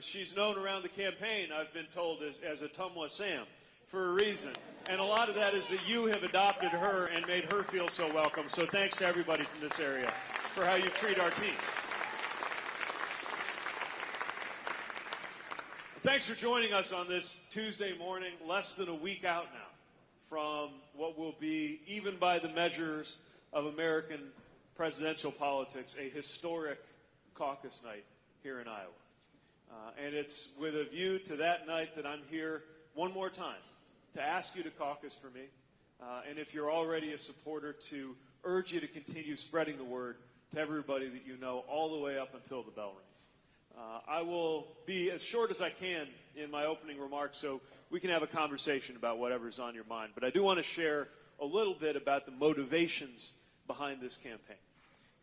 She's known around the campaign, I've been told, as, as Ottumwa Sam for a reason. And a lot of that is that you have adopted her and made her feel so welcome. So thanks to everybody from this area for how you treat our team. Thanks for joining us on this Tuesday morning, less than a week out now from what will be, even by the measures of American presidential politics, a historic caucus night here in Iowa. Uh, and it's with a view to that night that I'm here one more time to ask you to caucus for me. Uh, and if you're already a supporter, to urge you to continue spreading the word to everybody that you know all the way up until the bell rings. Uh, I will be as short as I can in my opening remarks so we can have a conversation about whatever's on your mind. But I do want to share a little bit about the motivations behind this campaign.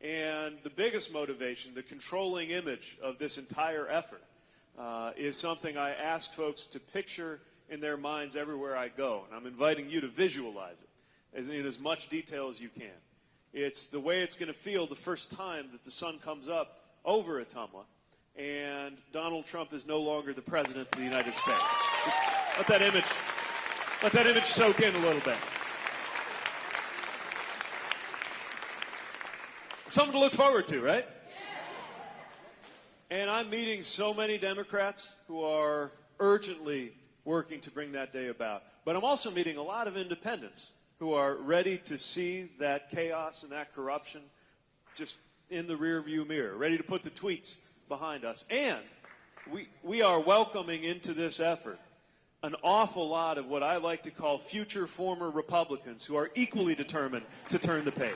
And the biggest motivation, the controlling image of this entire effort, uh, is something I ask folks to picture in their minds everywhere I go. And I'm inviting you to visualize it as, in as much detail as you can. It's the way it's going to feel the first time that the sun comes up over Ottumwa and Donald Trump is no longer the president of the United States. Just let that image, let that image soak in a little bit. Something to look forward to, right? And I'm meeting so many Democrats who are urgently working to bring that day about. But I'm also meeting a lot of independents who are ready to see that chaos and that corruption just in the rearview mirror, ready to put the tweets behind us. And we, we are welcoming into this effort an awful lot of what I like to call future former Republicans who are equally determined to turn the page.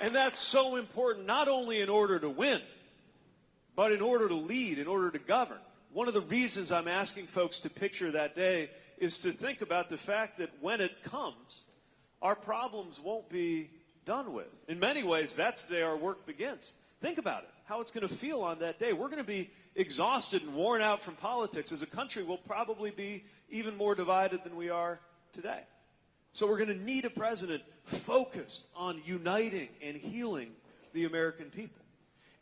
And that's so important, not only in order to win, but in order to lead, in order to govern. One of the reasons I'm asking folks to picture that day is to think about the fact that when it comes, our problems won't be done with. In many ways, that's the day our work begins. Think about it, how it's going to feel on that day. We're going to be exhausted and worn out from politics. As a country, we'll probably be even more divided than we are today. So we're going to need a president focused on uniting and healing the American people.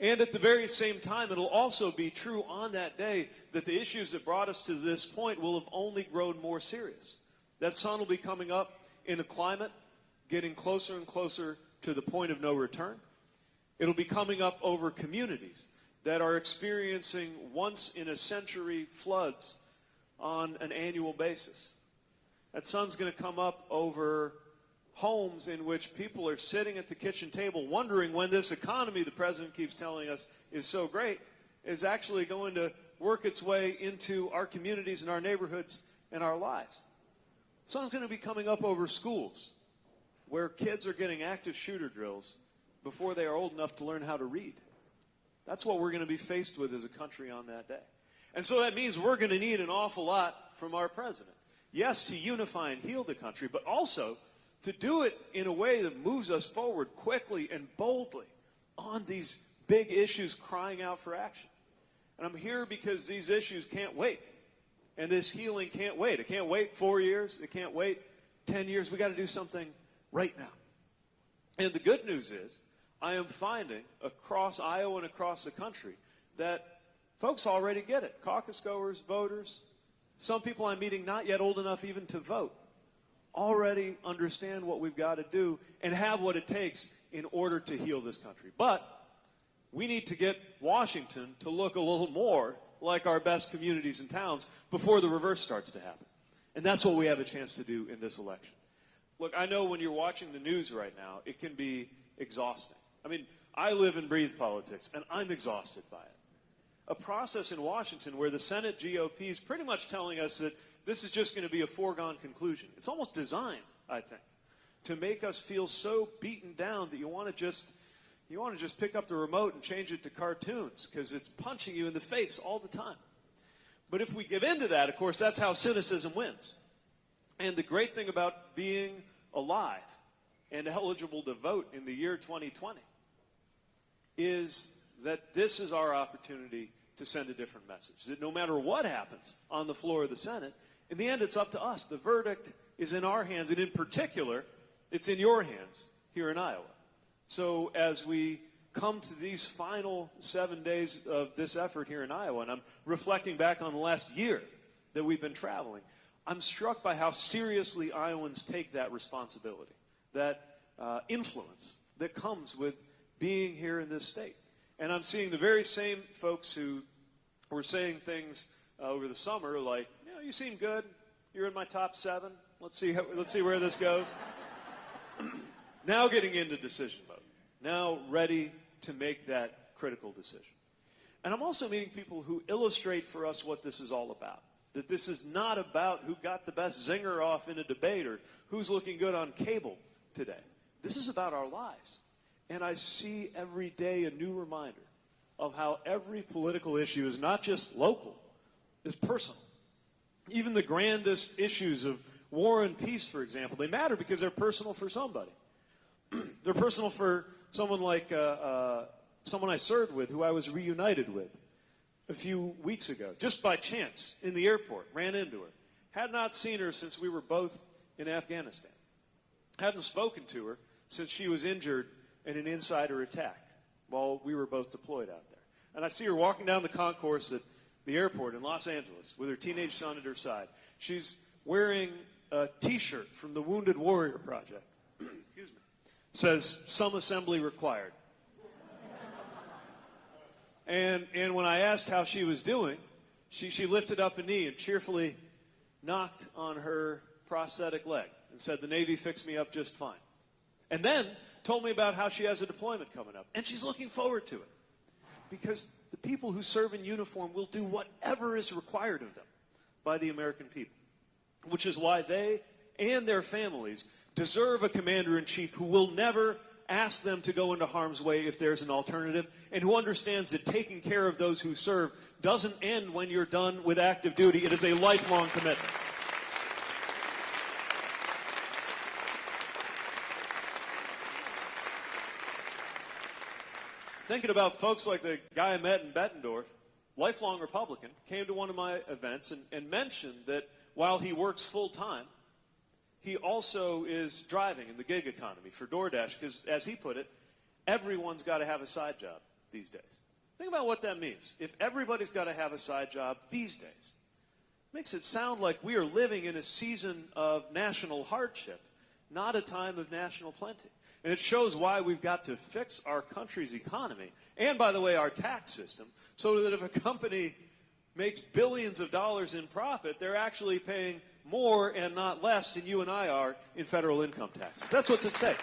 And at the very same time, it'll also be true on that day that the issues that brought us to this point will have only grown more serious. That sun will be coming up in a climate getting closer and closer to the point of no return. It'll be coming up over communities that are experiencing once in a century floods on an annual basis. That sun's going to come up over homes in which people are sitting at the kitchen table wondering when this economy the president keeps telling us is so great is actually going to work its way into our communities and our neighborhoods and our lives. The Sun's going to be coming up over schools where kids are getting active shooter drills before they are old enough to learn how to read. That's what we're going to be faced with as a country on that day. And so that means we're going to need an awful lot from our president. Yes, to unify and heal the country, but also to do it in a way that moves us forward quickly and boldly on these big issues crying out for action. And I'm here because these issues can't wait. And this healing can't wait. It can't wait four years. It can't wait 10 years. We got to do something right now. And the good news is, I am finding across Iowa and across the country that folks already get it. Caucus goers, voters, some people I'm meeting not yet old enough even to vote already understand what we've got to do and have what it takes in order to heal this country. But we need to get Washington to look a little more like our best communities and towns before the reverse starts to happen. And that's what we have a chance to do in this election. Look, I know when you're watching the news right now, it can be exhausting. I mean, I live and breathe politics, and I'm exhausted by it. A process in Washington where the Senate GOP is pretty much telling us that this is just going to be a foregone conclusion. It's almost designed, I think, to make us feel so beaten down that you want to just you want to just pick up the remote and change it to cartoons because it's punching you in the face all the time. But if we give in to that, of course, that's how cynicism wins. And the great thing about being alive and eligible to vote in the year 2020 is that this is our opportunity to send a different message. That no matter what happens on the floor of the Senate, in the end, it's up to us. The verdict is in our hands, and in particular, it's in your hands here in Iowa. So as we come to these final seven days of this effort here in Iowa, and I'm reflecting back on the last year that we've been traveling, I'm struck by how seriously Iowans take that responsibility, that uh, influence that comes with being here in this state. And I'm seeing the very same folks who were saying things uh, over the summer like, you know, you seem good. You're in my top seven. Let's see, how, let's see where this goes. now getting into decision mode. Now ready to make that critical decision. And I'm also meeting people who illustrate for us what this is all about. That this is not about who got the best zinger off in a debate or who's looking good on cable today. This is about our lives. And I see every day a new reminder of how every political issue is not just local, it's personal. Even the grandest issues of war and peace, for example, they matter because they're personal for somebody. they're personal for someone like uh, uh, someone I served with, who I was reunited with a few weeks ago, just by chance in the airport, ran into her. Had not seen her since we were both in Afghanistan. Hadn't spoken to her since she was injured in an insider attack while we were both deployed out there. And I see her walking down the concourse at the airport in Los Angeles with her teenage son at her side. She's wearing a T-shirt from the Wounded Warrior Project. Excuse me. Says some assembly required. and and when I asked how she was doing, she she lifted up a knee and cheerfully knocked on her prosthetic leg and said, "The Navy fixed me up just fine." And then told me about how she has a deployment coming up, and she's looking forward to it. Because the people who serve in uniform will do whatever is required of them by the American people, which is why they and their families deserve a commander in chief who will never ask them to go into harm's way if there's an alternative, and who understands that taking care of those who serve doesn't end when you're done with active duty. It is a lifelong commitment. Thinking about folks like the guy I met in Bettendorf, lifelong Republican, came to one of my events and, and mentioned that while he works full time, he also is driving in the gig economy for DoorDash because, as he put it, everyone's got to have a side job these days. Think about what that means. If everybody's got to have a side job these days, it makes it sound like we are living in a season of national hardship, not a time of national plenty. And it shows why we've got to fix our country's economy and, by the way, our tax system so that if a company makes billions of dollars in profit, they're actually paying more and not less than you and I are in federal income taxes. That's what's at stake.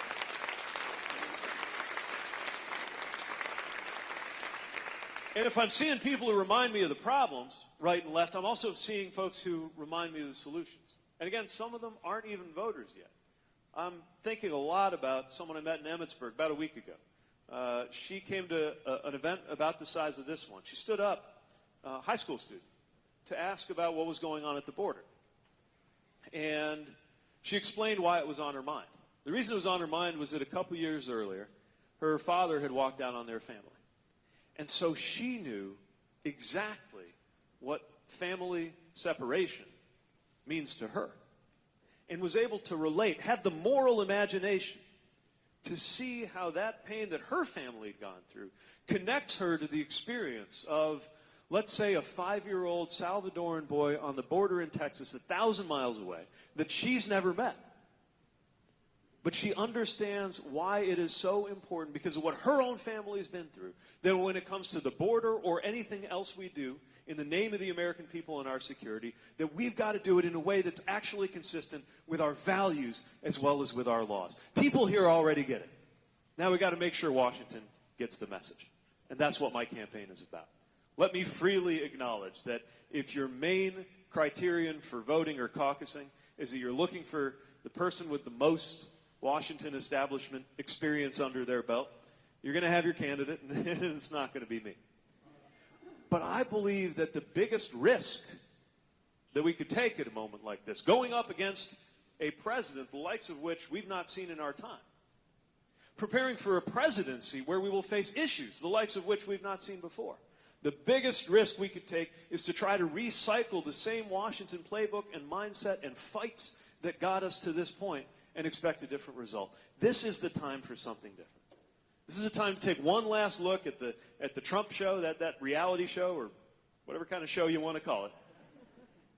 And if I'm seeing people who remind me of the problems, right and left, I'm also seeing folks who remind me of the solutions. And again, some of them aren't even voters yet. I'm thinking a lot about someone I met in Emmetsburg about a week ago. Uh, she came to a, an event about the size of this one. She stood up, a high school student, to ask about what was going on at the border. And she explained why it was on her mind. The reason it was on her mind was that a couple years earlier, her father had walked out on their family. And so she knew exactly what family separation means to her and was able to relate, had the moral imagination to see how that pain that her family had gone through connects her to the experience of, let's say, a five year old Salvadoran boy on the border in Texas, a thousand miles away, that she's never met. But she understands why it is so important because of what her own family has been through. That when it comes to the border or anything else we do, in the name of the American people and our security, that we've got to do it in a way that's actually consistent with our values as well as with our laws. People here already get it. Now we've got to make sure Washington gets the message. And that's what my campaign is about. Let me freely acknowledge that if your main criterion for voting or caucusing is that you're looking for the person with the most Washington establishment experience under their belt, you're going to have your candidate, and it's not going to be me. But I believe that the biggest risk that we could take at a moment like this, going up against a president, the likes of which we've not seen in our time, preparing for a presidency where we will face issues, the likes of which we've not seen before. The biggest risk we could take is to try to recycle the same Washington playbook and mindset and fights that got us to this point and expect a different result. This is the time for something different. This is a time to take one last look at the, at the Trump show, that, that reality show, or whatever kind of show you want to call it,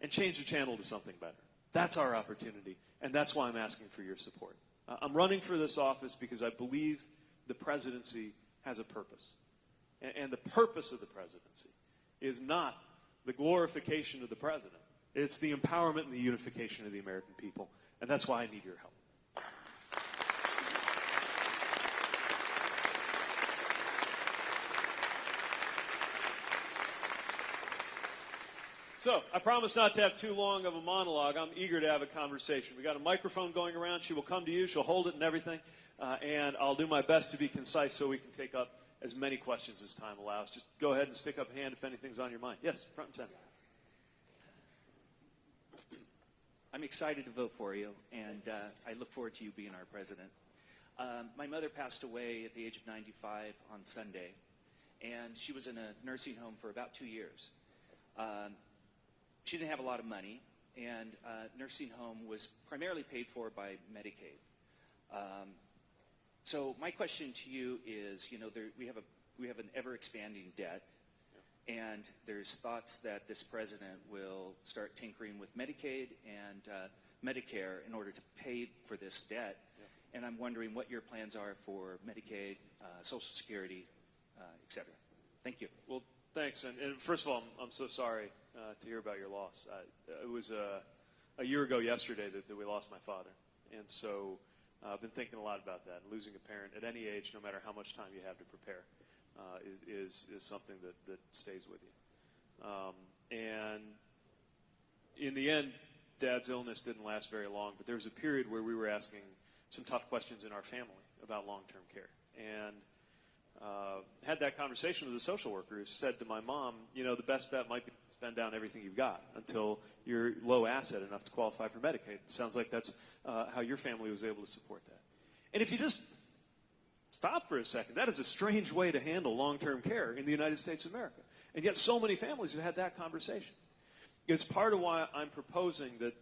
and change the channel to something better. That's our opportunity, and that's why I'm asking for your support. I'm running for this office because I believe the presidency has a purpose. And, and the purpose of the presidency is not the glorification of the president, it's the empowerment and the unification of the American people. And that's why I need your help. So, I promise not to have too long of a monologue. I'm eager to have a conversation. We got a microphone going around. She will come to you. She'll hold it and everything. Uh, and I'll do my best to be concise so we can take up as many questions as time allows. Just go ahead and stick up a hand if anything's on your mind. Yes, front and center. I'm excited to vote for you, and uh, I look forward to you being our president. Um, my mother passed away at the age of 95 on Sunday, and she was in a nursing home for about two years. Um, she didn't have a lot of money, and uh, nursing home was primarily paid for by Medicaid. Um, so my question to you is, you know, there, we have a we have an ever expanding debt, and there's thoughts that this president will start tinkering with Medicaid and uh, Medicare in order to pay for this debt. And I'm wondering what your plans are for Medicaid, uh, Social Security, uh, et cetera. Thank you. Well, thanks. And, and first of all, I'm, I'm so sorry uh, to hear about your loss. Uh, it was uh, a year ago yesterday that, that we lost my father. And so uh, I've been thinking a lot about that. Losing a parent at any age, no matter how much time you have to prepare, uh, is, is, is something that, that stays with you. Um, and in the end, Dad's illness didn't last very long, but there was a period where we were asking some tough questions in our family about long-term care. And uh, had that conversation with the social worker who said to my mom, you know, the best bet might be spend down everything you've got until you're low asset enough to qualify for Medicaid. It sounds like that's uh, how your family was able to support that. And if you just stop for a second, that is a strange way to handle long-term care in the United States of America. And yet so many families have had that conversation. It's part of why I'm proposing that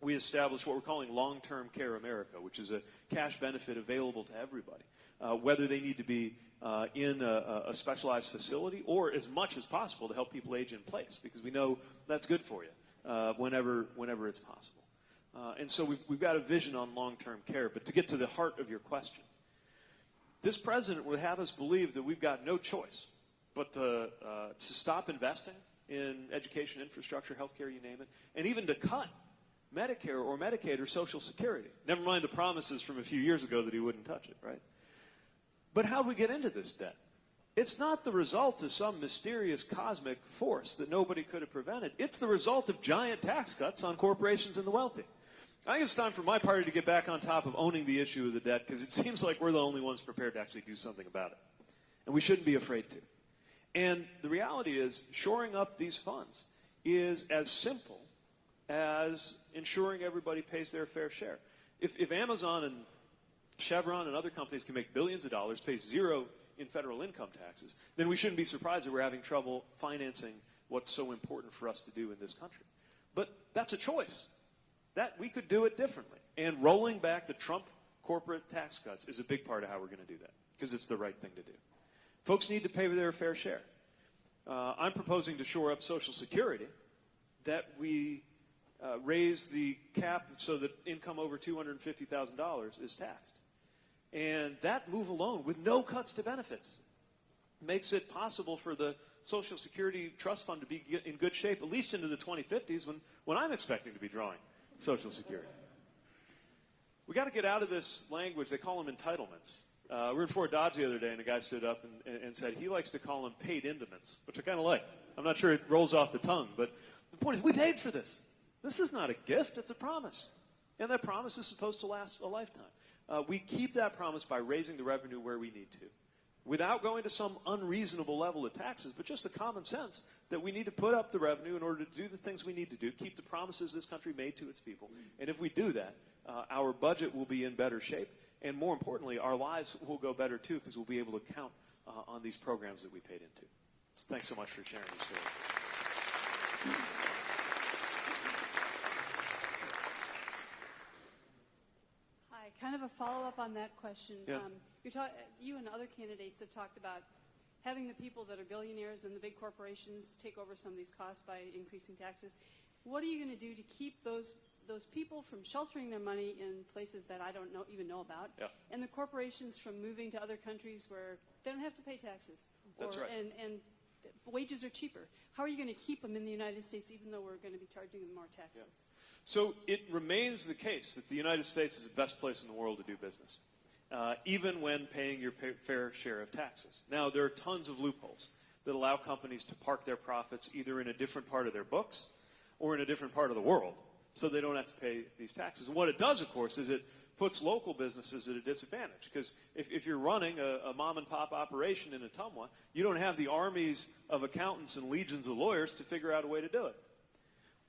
we establish what we're calling long-term care America, which is a cash benefit available to everybody, uh, whether they need to be uh, in a, a, specialized facility or as much as possible to help people age in place, because we know that's good for you uh, whenever, whenever it's possible. Uh, and so we've, we've got a vision on long-term care. But to get to the heart of your question, this president would have us believe that we've got no choice but to, uh, to stop investing in education, infrastructure, healthcare, you name it, and even to cut Medicare or Medicaid or Social Security. Never mind the promises from a few years ago that he wouldn't touch it, right? But how do we get into this debt? It's not the result of some mysterious cosmic force that nobody could have prevented. It's the result of giant tax cuts on corporations and the wealthy. I think it's time for my party to get back on top of owning the issue of the debt because it seems like we're the only ones prepared to actually do something about it. And we shouldn't be afraid to. And the reality is, shoring up these funds is as simple as ensuring everybody pays their fair share. If, if Amazon and Chevron and other companies can make billions of dollars, pay zero in federal income taxes, then we shouldn't be surprised that we're having trouble financing what's so important for us to do in this country. But that's a choice. That we could do it differently. And rolling back the Trump corporate tax cuts is a big part of how we're going to do that because it's the right thing to do. Folks need to pay their fair share. Uh, I'm proposing to shore up Social Security that we uh, raise the cap so that income over $250,000 is taxed. And that move alone, with no cuts to benefits, makes it possible for the Social Security Trust Fund to be in good shape, at least into the 2050s, when, when I'm expecting to be drawing Social Security. We got to get out of this language. They call them entitlements. Uh, we were in Fort Dodge the other day, and a guy stood up and, and said he likes to call them paid indements, which I kind of like. I'm not sure it rolls off the tongue, but the point is we paid for this. This is not a gift, it's a promise. And that promise is supposed to last a lifetime. Uh, we keep that promise by raising the revenue where we need to without going to some unreasonable level of taxes, but just the common sense that we need to put up the revenue in order to do the things we need to do, keep the promises this country made to its people. And if we do that, uh, our budget will be in better shape. And more importantly, our lives will go better too because we'll be able to count uh, on these programs that we paid into. Thanks so much for sharing your story. Hi, kind of a a follow-up on that question. Yeah. Um, you and other candidates have talked about having the people that are billionaires and the big corporations take over some of these costs by increasing taxes. What are you going to do to keep those those people from sheltering their money in places that I don't know, even know about, Yeah. and the corporations from moving to other countries where they don't have to pay taxes, That's or, right. and, and wages are cheaper? How are you going to keep them in the United States, even though we're going to be charging them more taxes? So it remains the case that the United States is the best place in the world to do business, uh, even when paying your pay- fair share of taxes. Now, there are tons of loopholes that allow companies to park their profits either in a different part of their books or in a different part of the world so they don't have to pay these taxes. And what it does, of course, is it puts local businesses at a disadvantage because if, if you're running a, a mom and pop operation in Ottumwa, you don't have the armies of accountants and legions of lawyers to figure out a way to do it.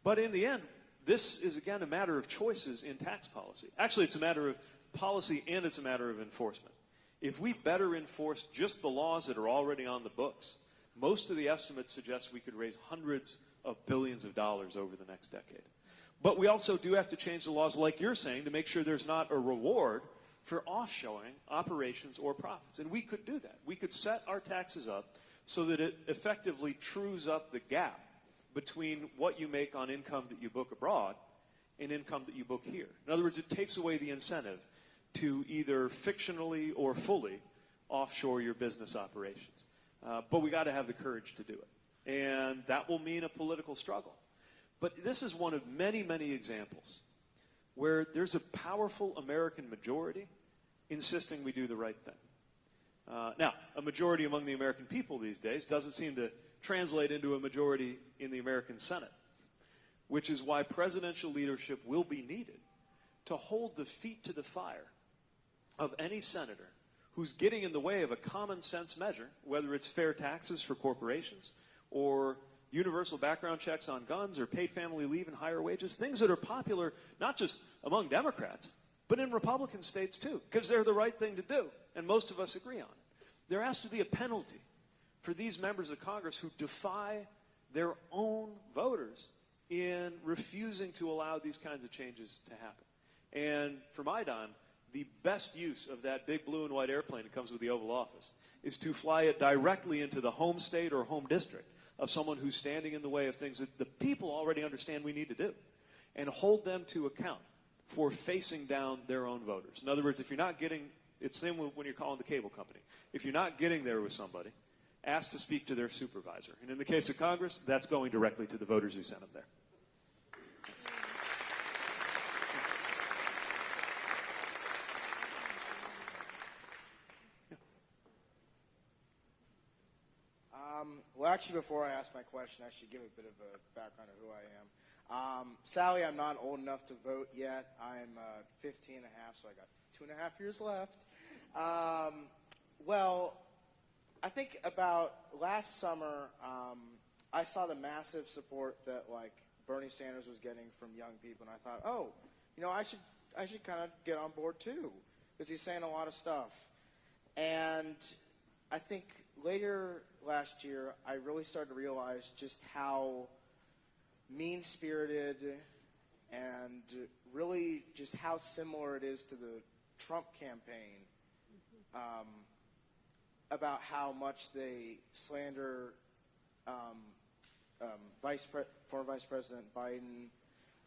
But in the end, this is again a matter of choices in tax policy. Actually, it's a matter of policy and it's a matter of enforcement. If we better enforce just the laws that are already on the books, most of the estimates suggest we could raise hundreds of billions of dollars over the next decade. But we also do have to change the laws, like you're saying, to make sure there's not a reward for offshoring operations or profits. And we could do that. We could set our taxes up so that it effectively trues up the gap between what you make on income that you book abroad and income that you book here. In other words, it takes away the incentive to either fictionally or fully offshore your business operations. Uh, but we got to have the courage to do it. And that will mean a political struggle. But this is one of many, many examples where there's a powerful American majority insisting we do the right thing. Uh, now, a majority among the American people these days doesn't seem to translate into a majority in the American Senate, which is why presidential leadership will be needed to hold the feet to the fire of any senator who's getting in the way of a common sense measure, whether it's fair taxes for corporations or universal background checks on guns or paid family leave and higher wages, things that are popular not just among Democrats, but in Republican states too, because they're the right thing to do, and most of us agree on it. There has to be a penalty for these members of Congress who defy their own voters in refusing to allow these kinds of changes to happen. And for my dime, the best use of that big blue and white airplane that comes with the Oval Office is to fly it directly into the home state or home district of someone who's standing in the way of things that the people already understand we need to do and hold them to account for facing down their own voters. In other words, if you're not getting, it's the same when you're calling the cable company. If you're not getting there with somebody, ask to speak to their supervisor. And in the case of Congress, that's going directly to the voters who sent them there. Um, well, actually, before I ask my question, I should give a bit of a background of who I am. Um, Sally, I'm not old enough to vote yet. I'm uh, 15 and a half, so I got two and a half years left. Um, well, I think about last summer, um, I saw the massive support that like Bernie Sanders was getting from young people, and I thought, oh, you know, I should I should kind of get on board too, because he's saying a lot of stuff. And I think later last year, I really started to realize just how mean spirited and really just how similar it is to the Trump campaign um, about how much they slander um, um, Vice Pre- former Vice President Biden,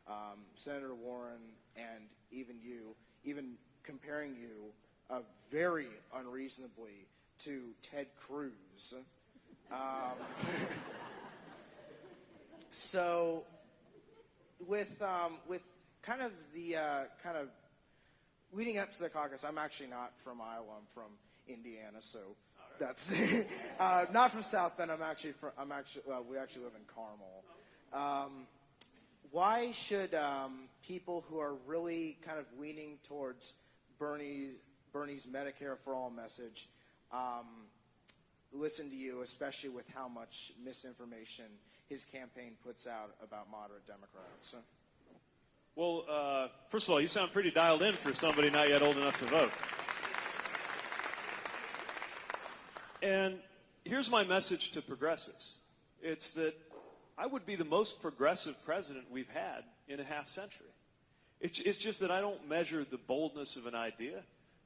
um, Senator Warren, and even you, even comparing you uh, very unreasonably to Ted Cruz. Um, so, with um, with kind of the uh, kind of leading up to the caucus, I'm actually not from Iowa. I'm from Indiana, so that's uh, not from South Bend. I'm actually from. I'm actually. Well, we actually live in Carmel. Um, why should um, people who are really kind of leaning towards Bernie, Bernie's Medicare for All message um, listen to you, especially with how much misinformation his campaign puts out about moderate Democrats? Well, uh, first of all, you sound pretty dialed in for somebody not yet old enough to vote. And here's my message to progressives it's that I would be the most progressive president we've had in a half century. It's, it's just that I don't measure the boldness of an idea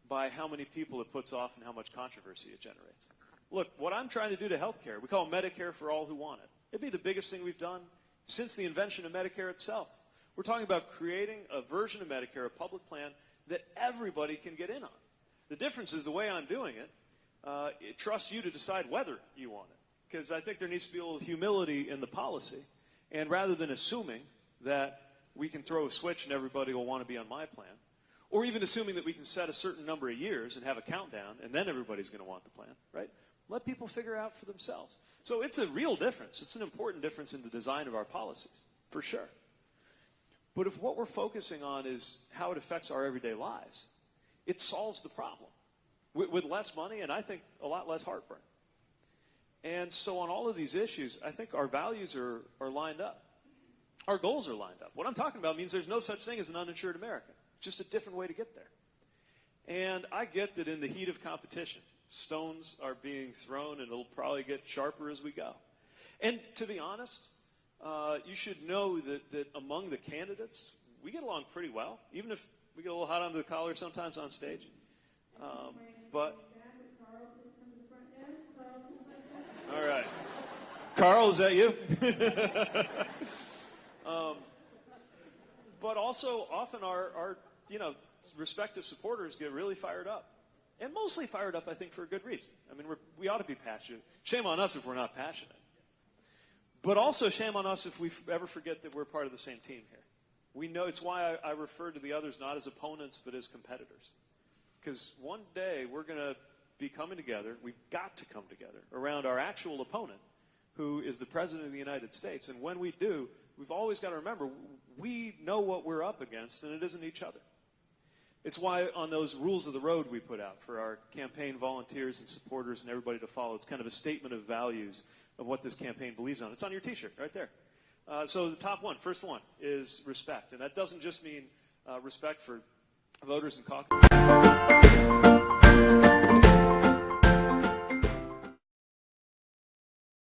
by how many people it puts off and how much controversy it generates. Look, what I'm trying to do to healthcare, we call Medicare for all who want it. It'd be the biggest thing we've done since the invention of Medicare itself. We're talking about creating a version of Medicare, a public plan that everybody can get in on. The difference is the way I'm doing it, uh, it trusts you to decide whether you want it. Because I think there needs to be a little humility in the policy. And rather than assuming that we can throw a switch and everybody will want to be on my plan, or even assuming that we can set a certain number of years and have a countdown and then everybody's going to want the plan, right? Let people figure out for themselves. So it's a real difference. It's an important difference in the design of our policies, for sure. But if what we're focusing on is how it affects our everyday lives, it solves the problem with, with less money and I think a lot less heartburn. And so on all of these issues, I think our values are, are lined up. Our goals are lined up. What I'm talking about means there's no such thing as an uninsured American. Just a different way to get there. And I get that in the heat of competition, stones are being thrown and it'll probably get sharper as we go. And to be honest, uh, you should know that, that among the candidates, we get along pretty well, even if we get a little hot under the collar sometimes on stage. Um, but all right, Carl, is that you? um, but also, often our, our you know respective supporters get really fired up, and mostly fired up, I think, for a good reason. I mean, we ought to be passionate. Shame on us if we're not passionate. But also, shame on us if we ever forget that we're part of the same team here. We know it's why I, I refer to the others not as opponents, but as competitors. Because one day we're going to be coming together, we've got to come together around our actual opponent, who is the President of the United States. And when we do, we've always got to remember we know what we're up against, and it isn't each other. It's why on those rules of the road we put out for our campaign volunteers and supporters and everybody to follow, it's kind of a statement of values of what this campaign believes on. It's on your T-shirt right there. Uh, so the top one, first one, is respect, and that doesn't just mean uh, respect for voters and caucus.